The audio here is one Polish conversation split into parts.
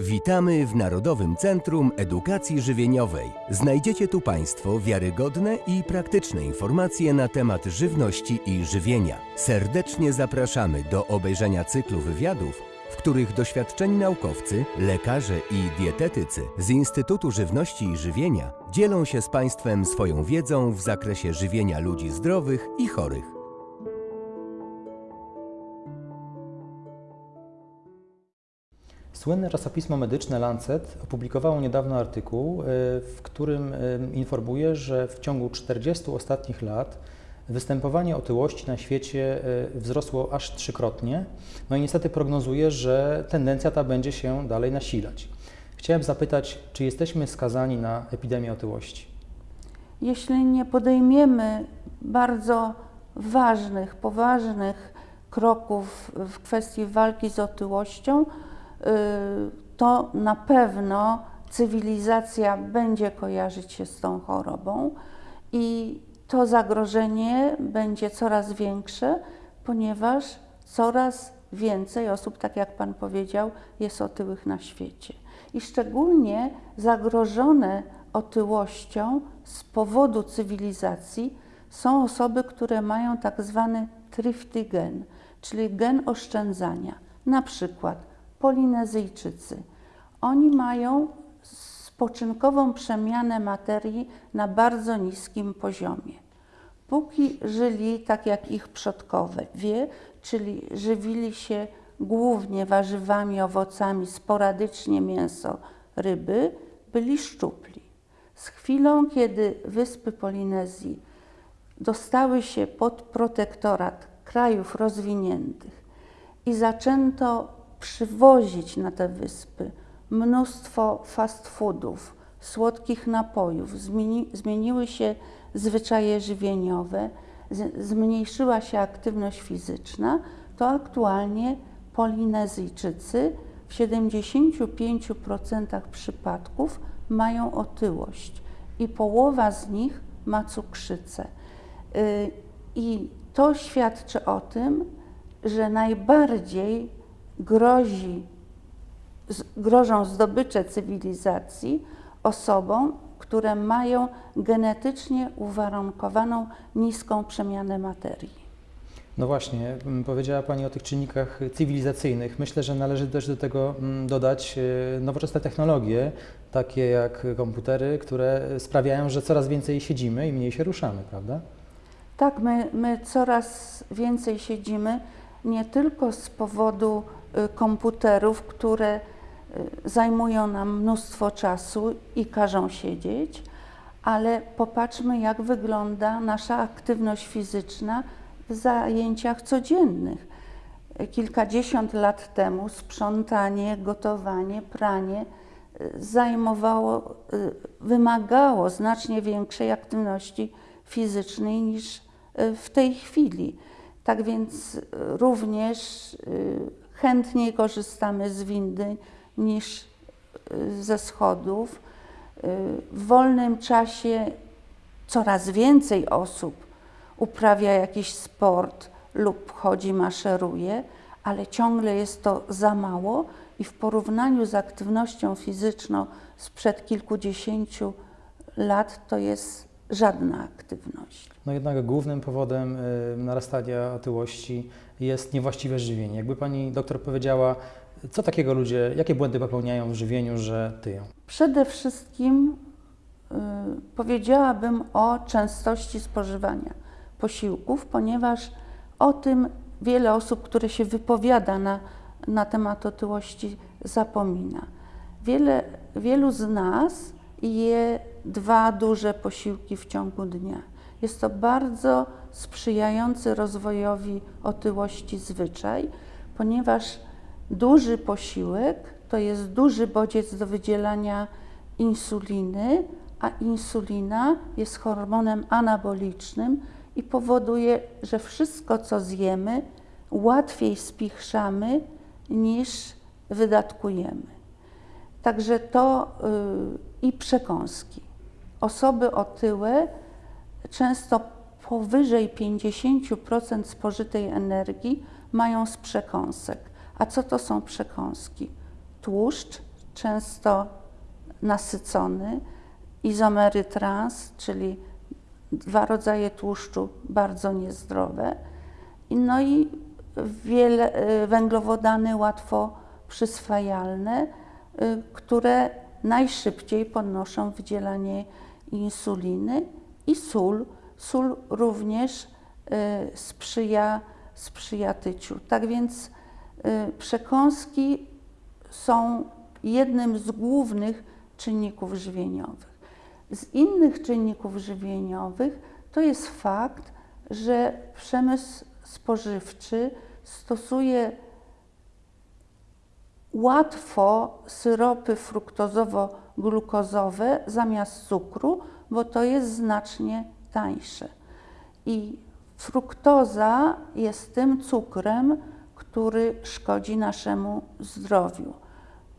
Witamy w Narodowym Centrum Edukacji Żywieniowej. Znajdziecie tu Państwo wiarygodne i praktyczne informacje na temat żywności i żywienia. Serdecznie zapraszamy do obejrzenia cyklu wywiadów, w których doświadczeni naukowcy, lekarze i dietetycy z Instytutu Żywności i Żywienia dzielą się z Państwem swoją wiedzą w zakresie żywienia ludzi zdrowych i chorych. Słynne czasopismo medyczne Lancet opublikowało niedawno artykuł, y, w którym y, informuje, że w ciągu 40 ostatnich lat występowanie otyłości na świecie y, wzrosło aż trzykrotnie. No i niestety prognozuje, że tendencja ta będzie się dalej nasilać. Chciałem zapytać, czy jesteśmy skazani na epidemię otyłości? Jeśli nie podejmiemy bardzo ważnych, poważnych kroków w kwestii walki z otyłością, to na pewno cywilizacja będzie kojarzyć się z tą chorobą i to zagrożenie będzie coraz większe, ponieważ coraz więcej osób, tak jak Pan powiedział, jest otyłych na świecie. I szczególnie zagrożone otyłością z powodu cywilizacji są osoby, które mają tak zwany thrifty gen, czyli gen oszczędzania. Na przykład Polinezyjczycy. Oni mają spoczynkową przemianę materii na bardzo niskim poziomie. Póki żyli tak jak ich przodkowie, wie, czyli żywili się głównie warzywami, owocami, sporadycznie mięso, ryby, byli szczupli. Z chwilą, kiedy wyspy Polinezji dostały się pod protektorat krajów rozwiniętych i zaczęto przywozić na te wyspy mnóstwo fast foodów, słodkich napojów, zmieni, zmieniły się zwyczaje żywieniowe, z, zmniejszyła się aktywność fizyczna, to aktualnie Polinezyjczycy w 75% przypadków mają otyłość i połowa z nich ma cukrzycę. Y, I to świadczy o tym, że najbardziej grozi, grożą zdobycze cywilizacji osobom, które mają genetycznie uwarunkowaną niską przemianę materii. No właśnie, powiedziała Pani o tych czynnikach cywilizacyjnych. Myślę, że należy też do tego dodać e, nowoczesne technologie, takie jak komputery, które sprawiają, że coraz więcej siedzimy i mniej się ruszamy, prawda? Tak, my, my coraz więcej siedzimy, nie tylko z powodu komputerów, które y, zajmują nam mnóstwo czasu i każą siedzieć, ale popatrzmy, jak wygląda nasza aktywność fizyczna w zajęciach codziennych. Kilkadziesiąt lat temu sprzątanie, gotowanie, pranie y, zajmowało, wymagało znacznie większej aktywności fizycznej niż w tej chwili. Tak więc również chętniej korzystamy z windy niż y, ze schodów. Y, w wolnym czasie coraz więcej osób uprawia jakiś sport lub chodzi, maszeruje, ale ciągle jest to za mało i w porównaniu z aktywnością fizyczną sprzed kilkudziesięciu lat to jest żadna aktywność. No jednak głównym powodem y, narastania otyłości jest niewłaściwe żywienie. Jakby pani doktor powiedziała, co takiego ludzie, jakie błędy popełniają w żywieniu, że tyją? Przede wszystkim y, powiedziałabym o częstości spożywania posiłków, ponieważ o tym wiele osób, które się wypowiada na, na temat otyłości, zapomina. Wiele, wielu z nas je dwa duże posiłki w ciągu dnia. Jest to bardzo sprzyjający rozwojowi otyłości zwyczaj, ponieważ duży posiłek to jest duży bodziec do wydzielania insuliny, a insulina jest hormonem anabolicznym i powoduje, że wszystko, co zjemy, łatwiej spichrzamy niż wydatkujemy. Także to yy, i przekąski. Osoby otyłe często powyżej 50% spożytej energii mają z przekąsek. A co to są przekąski? Tłuszcz, często nasycony, izomery trans, czyli dwa rodzaje tłuszczu bardzo niezdrowe, no i wiele, y, węglowodany łatwo przyswajalne, y, które najszybciej podnoszą wydzielanie insuliny i sól. Sól również y, sprzyja, sprzyja tyciu. Tak więc przekąski są jednym z głównych czynników żywieniowych. Z innych czynników żywieniowych to jest fakt, że przemysł spożywczy stosuje łatwo syropy fruktozowo-glukozowe zamiast cukru, bo to jest znacznie tańsze. I fruktoza jest tym cukrem, który szkodzi naszemu zdrowiu,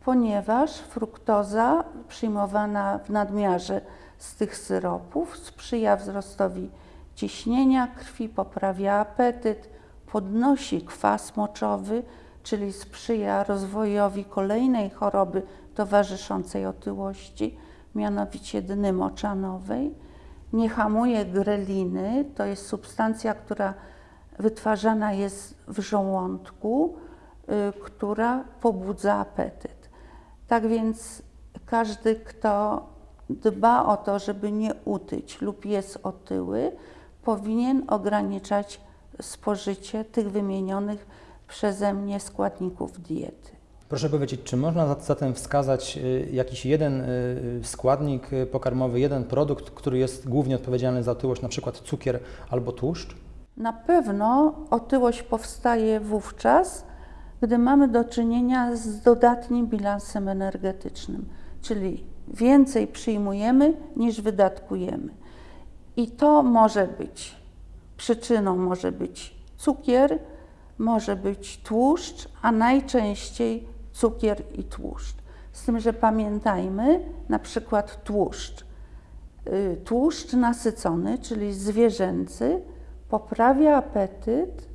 ponieważ fruktoza przyjmowana w nadmiarze z tych syropów sprzyja wzrostowi ciśnienia krwi, poprawia apetyt, podnosi kwas moczowy, czyli sprzyja rozwojowi kolejnej choroby towarzyszącej otyłości, mianowicie dny moczanowej. Nie hamuje greliny, to jest substancja, która wytwarzana jest w żołądku, y, która pobudza apetyt. Tak więc każdy, kto dba o to, żeby nie utyć lub jest otyły, powinien ograniczać spożycie tych wymienionych przeze mnie składników diety. Proszę powiedzieć, czy można zatem wskazać y, jakiś jeden y, składnik y, pokarmowy, jeden produkt, który jest głównie odpowiedzialny za otyłość, na przykład cukier albo tłuszcz? Na pewno otyłość powstaje wówczas, gdy mamy do czynienia z dodatnim bilansem energetycznym, czyli więcej przyjmujemy niż wydatkujemy. I to może być przyczyną może być cukier, może być tłuszcz, a najczęściej cukier i tłuszcz. Z tym, że pamiętajmy na przykład tłuszcz. Y, tłuszcz nasycony, czyli zwierzęcy, poprawia apetyt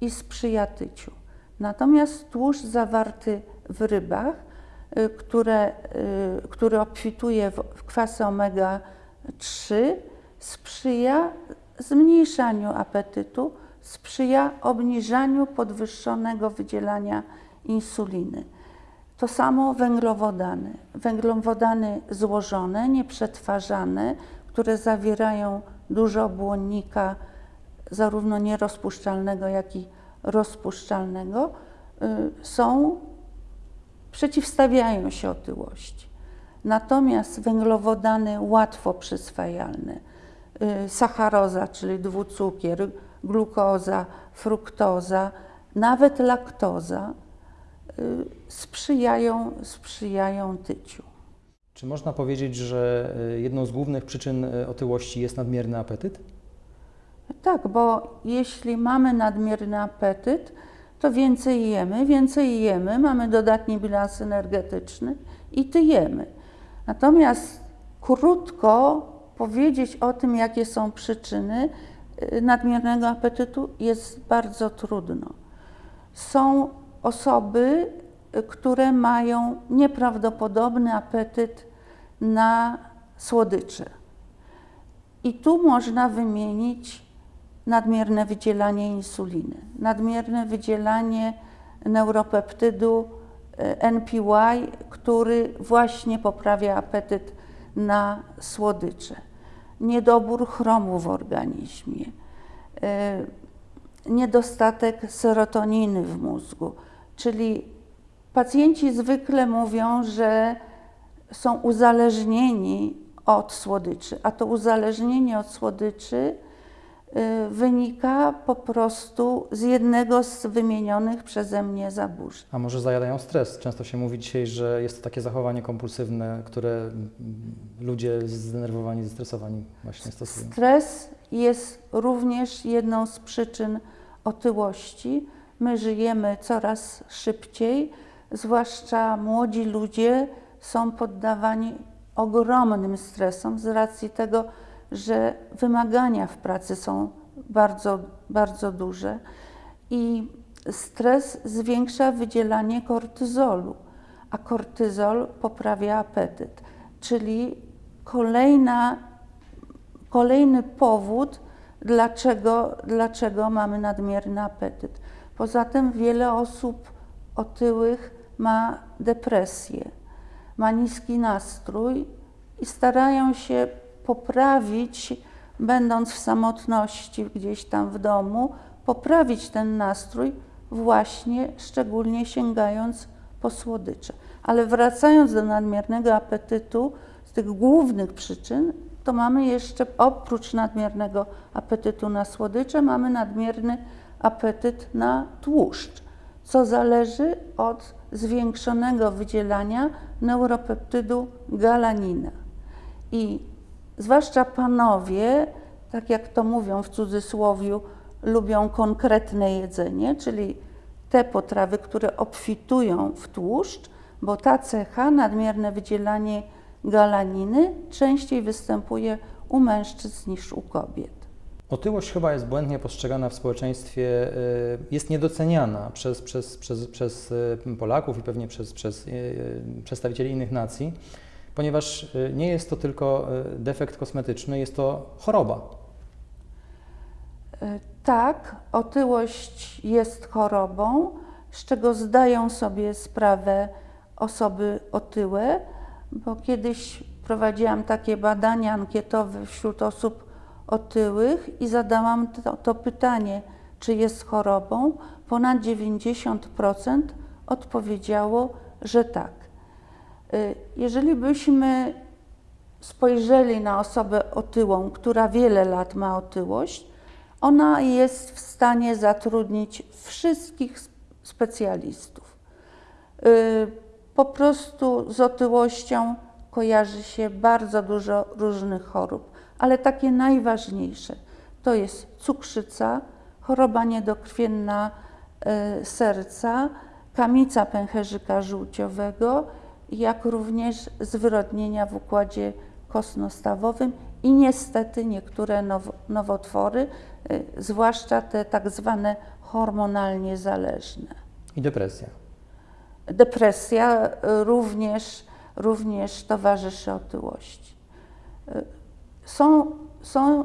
i sprzyja tyciu. Natomiast tłuszcz zawarty w rybach, y, które, y, który obfituje w kwasy omega-3, sprzyja zmniejszaniu apetytu, sprzyja obniżaniu podwyższonego wydzielania insuliny. To samo węglowodany. Węglowodany złożone, nieprzetwarzane, które zawierają dużo błonnika, zarówno nierozpuszczalnego, jak i rozpuszczalnego, y, są, przeciwstawiają się otyłości. Natomiast węglowodany łatwo przyswajalne, y, sacharoza, czyli dwucukier, glukoza, fruktoza, nawet laktoza sprzyjają, sprzyjają tyciu. Czy można powiedzieć, że jedną z głównych przyczyn otyłości jest nadmierny apetyt? Tak, bo jeśli mamy nadmierny apetyt, to więcej jemy, więcej jemy, mamy dodatni bilans energetyczny i tyjemy. Natomiast krótko powiedzieć o tym, jakie są przyczyny y, nadmiernego apetytu, jest bardzo trudno. Są osoby, y, które mają nieprawdopodobny apetyt na słodycze. I tu można wymienić nadmierne wydzielanie insuliny, nadmierne wydzielanie neuropeptydu NPY, który właśnie poprawia apetyt na słodycze, niedobór chromu w organizmie, e, niedostatek serotoniny w mózgu, czyli pacjenci zwykle mówią, że są uzależnieni od słodyczy, a to uzależnienie od słodyczy Y, wynika po prostu z jednego z wymienionych przeze mnie zaburzeń. A może zajadają stres? Często się mówi dzisiaj, że jest to takie zachowanie kompulsywne, które ludzie zdenerwowani, zestresowani właśnie stosują. Stres jest również jedną z przyczyn otyłości. My żyjemy coraz szybciej, zwłaszcza młodzi ludzie są poddawani ogromnym stresom z racji tego, że wymagania w pracy są bardzo, bardzo duże i stres zwiększa wydzielanie kortyzolu, a kortyzol poprawia apetyt, czyli kolejna, kolejny powód, dlaczego, dlaczego mamy nadmierny apetyt. Poza tym wiele osób otyłych ma depresję, ma niski nastrój i starają się poprawić, będąc w samotności gdzieś tam w domu, poprawić ten nastrój, właśnie szczególnie sięgając po słodycze. Ale wracając do nadmiernego apetytu, z tych głównych przyczyn, to mamy jeszcze oprócz nadmiernego apetytu na słodycze, mamy nadmierny apetyt na tłuszcz, co zależy od zwiększonego wydzielania neuropeptydu galanina. I zwłaszcza panowie, tak jak to mówią w cudzysłowiu, lubią konkretne jedzenie, czyli te potrawy, które obfitują w tłuszcz, bo ta cecha, nadmierne wydzielanie galaniny, częściej występuje u mężczyzn niż u kobiet. Otyłość chyba jest błędnie postrzegana w społeczeństwie, y, jest niedoceniana przez, przez, przez, przez y, Polaków i pewnie przez, przez y, przedstawicieli innych nacji, ponieważ nie jest to tylko defekt kosmetyczny, jest to choroba. Tak, otyłość jest chorobą, z czego zdają sobie sprawę osoby otyłe, bo kiedyś prowadziłam takie badania ankietowe wśród osób otyłych i zadałam to, to pytanie, czy jest chorobą. Ponad 90% odpowiedziało, że tak. Y, jeżeli byśmy spojrzeli na osobę otyłą, która wiele lat ma otyłość, ona jest w stanie zatrudnić wszystkich specjalistów. Y, po prostu z otyłością kojarzy się bardzo dużo różnych chorób, ale takie najważniejsze to jest cukrzyca, choroba niedokrwienna y, serca, kamica pęcherzyka żółciowego, jak również zwyrodnienia w układzie kostno-stawowym i niestety niektóre now, nowotwory, y, zwłaszcza te tak zwane hormonalnie zależne. I depresja. Depresja również, również towarzyszy otyłości. Są, są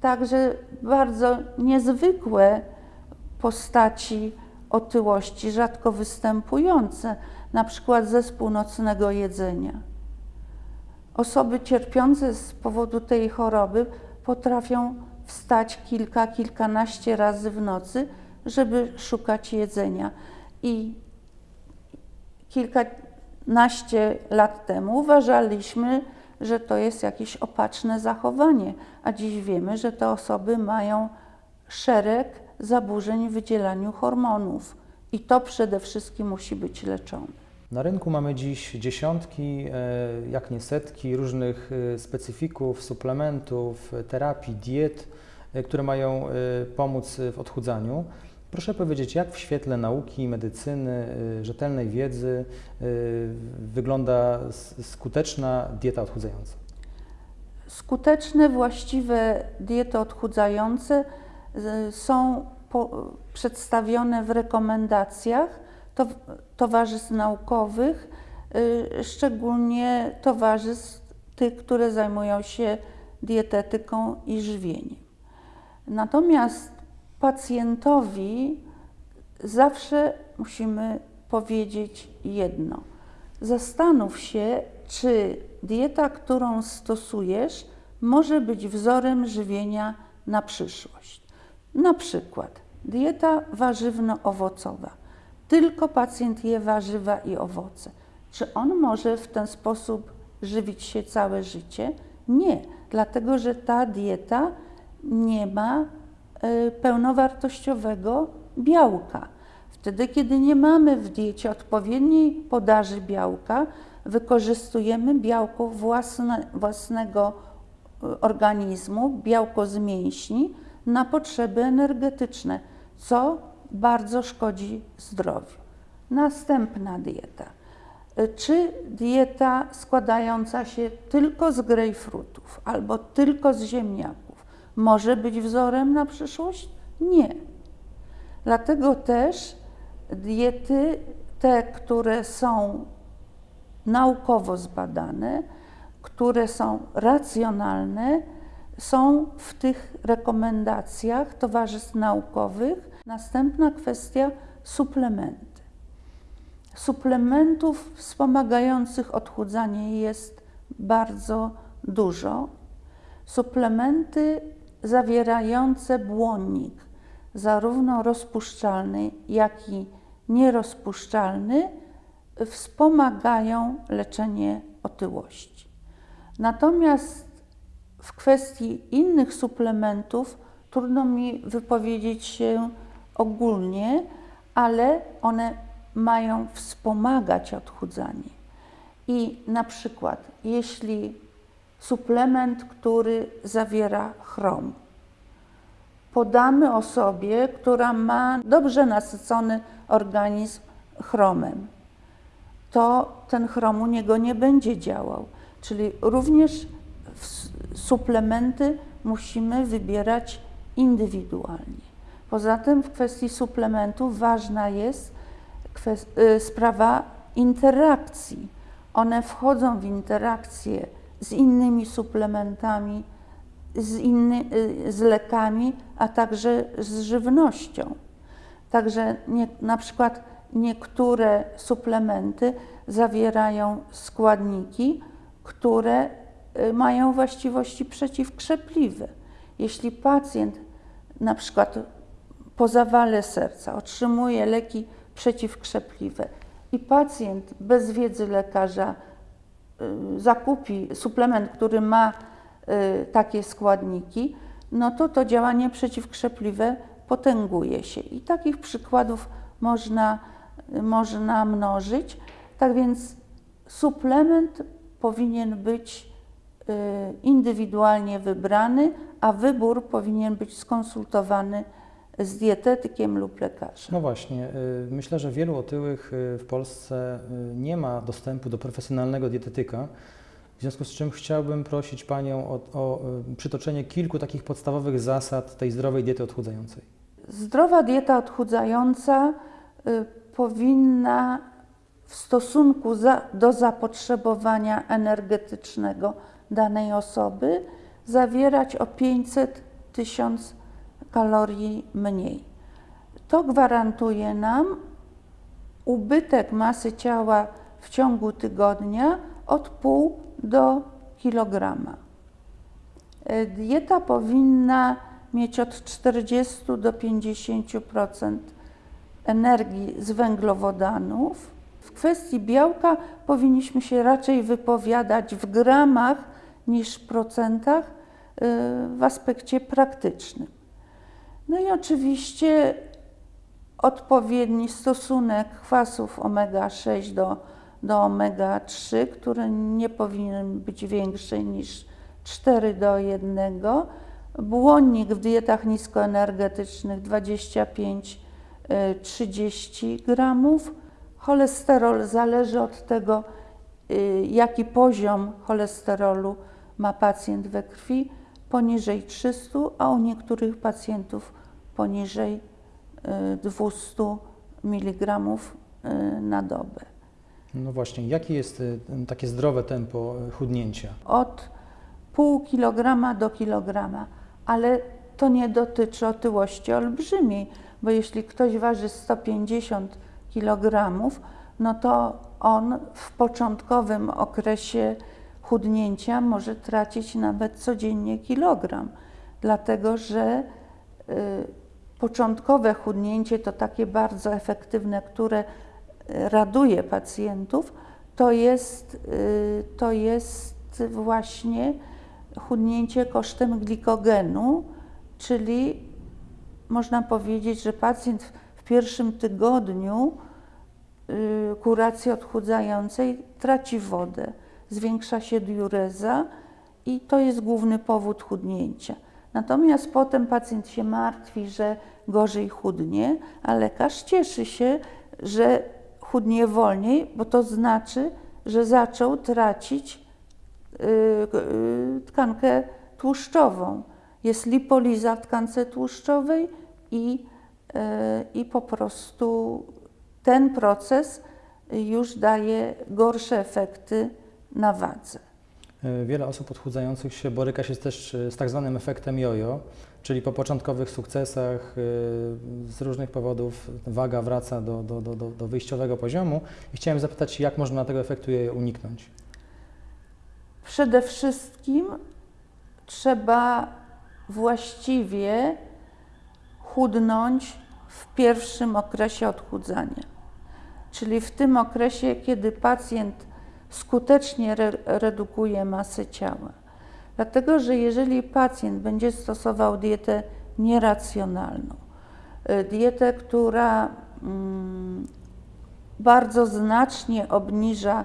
także bardzo niezwykłe postaci otyłości, rzadko występujące, na przykład zespół nocnego jedzenia. Osoby cierpiące z powodu tej choroby potrafią wstać kilka, kilkanaście razy w nocy, żeby szukać jedzenia. I kilkanaście lat temu uważaliśmy, że to jest jakieś opatrzne zachowanie, a dziś wiemy, że te osoby mają szereg zaburzeń w wydzielaniu hormonów i to przede wszystkim musi być leczone. Na rynku mamy dziś dziesiątki, e, jak nie setki różnych e, specyfików, suplementów, terapii, diet, e, które mają pomóc w odchudzaniu. Proszę powiedzieć, jak w świetle nauki, medycyny, rzetelnej wiedzy wygląda skuteczna dieta odchudzająca? Skuteczne, właściwe diety odchudzające są przedstawione w rekomendacjach towarzystw naukowych, y, szczególnie towarzystw tych, które zajmują się dietetyką i żywieniem. Natomiast pacjentowi zawsze musimy powiedzieć jedno. Zastanów się, czy dieta, którą stosujesz, może być wzorem żywienia na przyszłość. Na przykład dieta warzywno-owocowa tylko pacjent je warzywa i owoce. Czy on może w ten sposób żywić się całe życie? Nie, dlatego że ta dieta nie ma pełnowartościowego białka. Wtedy, kiedy nie mamy w diecie odpowiedniej podaży białka, wykorzystujemy białko własne, własnego e, organizmu, białko z mięśni na potrzeby energetyczne, co bardzo szkodzi zdrowiu. Następna dieta. Czy dieta składająca się tylko z grejpfrutów albo tylko z ziemniaków może być wzorem na przyszłość? Nie. Dlatego też diety, te, które są naukowo zbadane, które są racjonalne, są w tych rekomendacjach towarzystw naukowych. Następna kwestia suplementy. Suplementów wspomagających odchudzanie jest bardzo dużo. Suplementy zawierające błonnik, zarówno rozpuszczalny, jak i nierozpuszczalny, wspomagają leczenie otyłości. Natomiast w kwestii innych suplementów trudno mi wypowiedzieć się ogólnie, ale one mają wspomagać odchudzanie. I na przykład, jeśli suplement, który zawiera chrom, podamy osobie, która ma dobrze nasycony organizm chromem, to ten chrom u niego nie będzie działał. Czyli również suplementy musimy wybierać indywidualnie. Poza tym w kwestii suplementów ważna jest y, sprawa interakcji. One wchodzą w interakcję z innymi suplementami, z, inny, y, z lekami, a także z żywnością. Także nie, na przykład niektóre suplementy zawierają składniki, które y, mają właściwości przeciwkrzepliwe. Jeśli pacjent na przykład po zawale serca otrzymuje leki przeciwkrzepliwe i pacjent bez wiedzy lekarza zakupi suplement, który ma y, takie składniki, no to to działanie przeciwkrzepliwe potęguje się. I takich przykładów można, można mnożyć. Tak więc suplement powinien być y, indywidualnie wybrany, a wybór powinien być skonsultowany z dietetykiem lub lekarzem. No właśnie, y, myślę, że wielu otyłych y, w Polsce nie ma dostępu do profesjonalnego dietetyka. W związku z czym chciałbym prosić Panią o, o przytoczenie kilku takich podstawowych zasad tej zdrowej diety odchudzającej. Zdrowa dieta odchudzająca powinna w stosunku za, do zapotrzebowania energetycznego danej osoby zawierać o 500 tysiąc kalorii mniej. To gwarantuje nam ubytek masy ciała w ciągu tygodnia od pół do kilograma. E, dieta powinna mieć od 40 do 50% energii z węglowodanów, w kwestii białka powinniśmy się raczej wypowiadać w gramach niż procentach y, w aspekcie praktycznym. No i oczywiście odpowiedni stosunek kwasów omega-6 do, do omega-3, który nie powinien być większy niż 4 do 1. Błonnik w dietach niskoenergetycznych 25-30 y, gramów Cholesterol zależy od tego, y, jaki poziom cholesterolu ma pacjent we krwi, poniżej 300, a u niektórych pacjentów poniżej 200 y, mg y, na dobę. No właśnie, jakie jest takie zdrowe tempo chudnięcia? Od pół kilograma do kilograma, ale to nie dotyczy otyłości olbrzymiej, bo jeśli ktoś waży 150 kg, no to on w początkowym okresie chudnięcia może tracić nawet codziennie kilogram, dlatego że y, początkowe chudnięcie to takie bardzo efektywne, które y, raduje pacjentów, to jest, y, to jest właśnie chudnięcie kosztem glikogenu, czyli można powiedzieć, że pacjent w pierwszym tygodniu kuracji odchudzającej traci wodę, zwiększa się diureza i to jest główny powód chudnięcia. Natomiast potem pacjent się martwi, że gorzej chudnie, a lekarz cieszy się, że chudnie wolniej, bo to znaczy, że zaczął tracić yy, tkankę tłuszczową. Jest lipoliza w tkance tłuszczowej i, yy, i po prostu ten proces już daje gorsze efekty na wadze. E, Wiele osób odchudzających się boryka się też e, z tak zwanym efektem jojo, czyli po początkowych sukcesach e, z różnych powodów waga wraca do, do, do, do, do wyjściowego poziomu i chciałem zapytać, jak można tego efektu jojo uniknąć? Przede wszystkim trzeba właściwie chudnąć w pierwszym okresie odchudzania, czyli w tym okresie, kiedy pacjent skutecznie re redukuje masę ciała. Dlatego, że jeżeli pacjent będzie stosował dietę nieracjonalną, y, dietę, która mm, bardzo znacznie obniża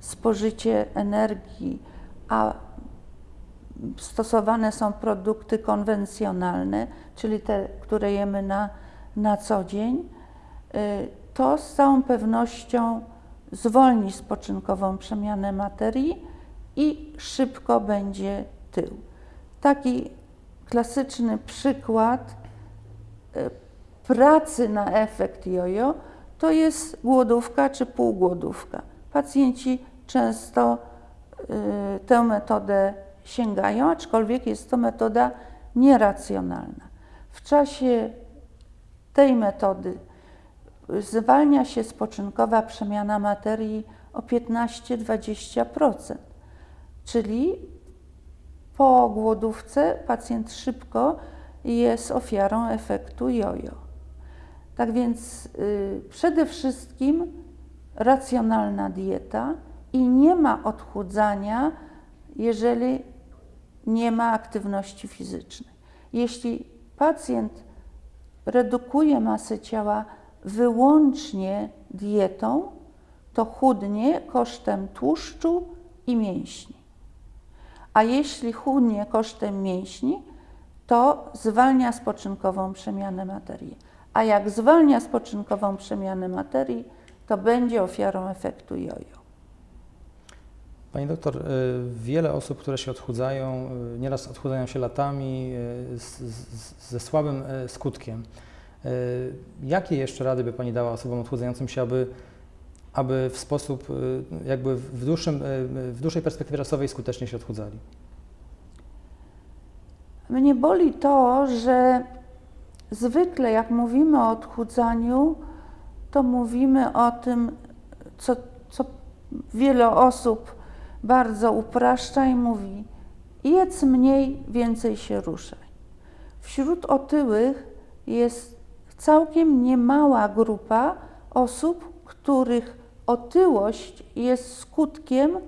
spożycie energii, a stosowane są produkty konwencjonalne, czyli te, które jemy na, na co dzień, y, to z całą pewnością zwolni spoczynkową przemianę materii i szybko będzie tył. Taki klasyczny przykład y, pracy na efekt jojo to jest głodówka czy półgłodówka. Pacjenci często y, tę metodę sięgają, aczkolwiek jest to metoda nieracjonalna. W czasie tej metody zwalnia się spoczynkowa przemiana materii o 15-20%, czyli po głodówce pacjent szybko jest ofiarą efektu jojo. Tak więc y, przede wszystkim racjonalna dieta i nie ma odchudzania, jeżeli nie ma aktywności fizycznej. Jeśli pacjent redukuje masę ciała wyłącznie dietą, to chudnie kosztem tłuszczu i mięśni. A jeśli chudnie kosztem mięśni, to zwalnia spoczynkową przemianę materii. A jak zwalnia spoczynkową przemianę materii, to będzie ofiarą efektu jojo. Pani doktor, y, wiele osób, które się odchudzają, y, nieraz odchudzają się latami y, z, z, ze słabym skutkiem. Y, Jakie jeszcze rady by Pani dała osobom odchudzającym się, aby, aby w sposób y, jakby w, dłuższym, y, w dłuższej perspektywie czasowej skutecznie się odchudzali? Mnie boli to, że zwykle jak mówimy o odchudzaniu, to mówimy o tym, co, co wiele osób bardzo upraszcza i mówi: jedz mniej, więcej się ruszaj. Wśród otyłych jest całkiem niemała grupa osób, których otyłość jest skutkiem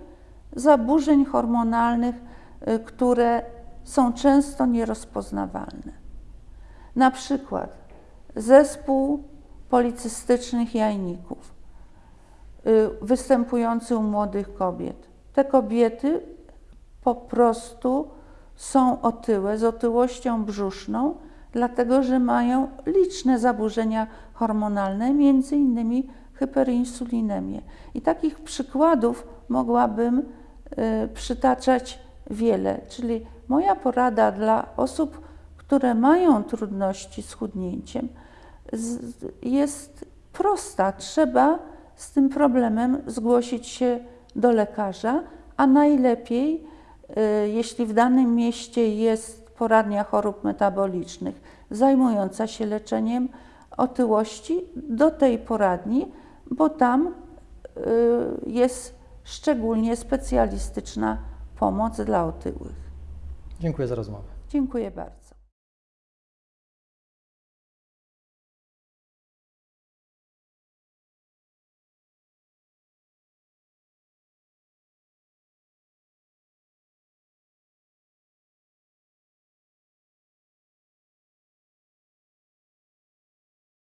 zaburzeń hormonalnych, y, które są często nierozpoznawalne. Na przykład zespół policystycznych jajników, y, występujący u młodych kobiet. Te kobiety po prostu są otyłe, z otyłością brzuszną, dlatego że mają liczne zaburzenia hormonalne, innymi hyperinsulinemię. I takich przykładów mogłabym y, przytaczać wiele, czyli moja porada dla osób, które mają trudności z chudnięciem, z, jest prosta. Trzeba z tym problemem zgłosić się do lekarza, a najlepiej, y, jeśli w danym mieście jest poradnia chorób metabolicznych zajmująca się leczeniem otyłości, do tej poradni, bo tam y, jest szczególnie specjalistyczna pomoc dla otyłych. Dziękuję za rozmowę. Dziękuję bardzo.